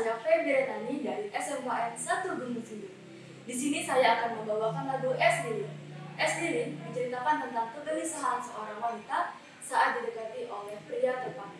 saya Febri Retani dari SMKN 1 Gunung Sindur. Di sini saya akan membawakan lagu Es Lilin. Es Lilin menceritakan tentang kegelisahan seorang wanita saat didekati oleh pria terpandang.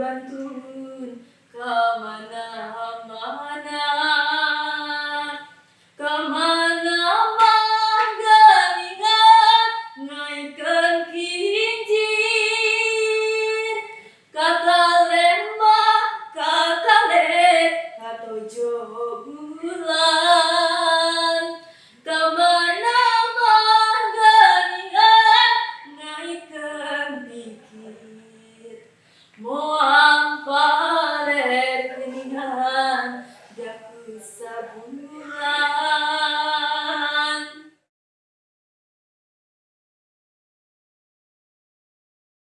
dibantuun ke mana mana ke mana mengingat naikkan kincir. Kata lema kata le kata jogo